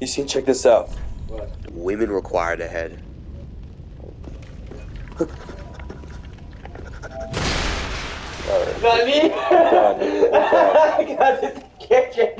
You see, check this out. What? Women required a head. Alright. Not me! I got this kitchen.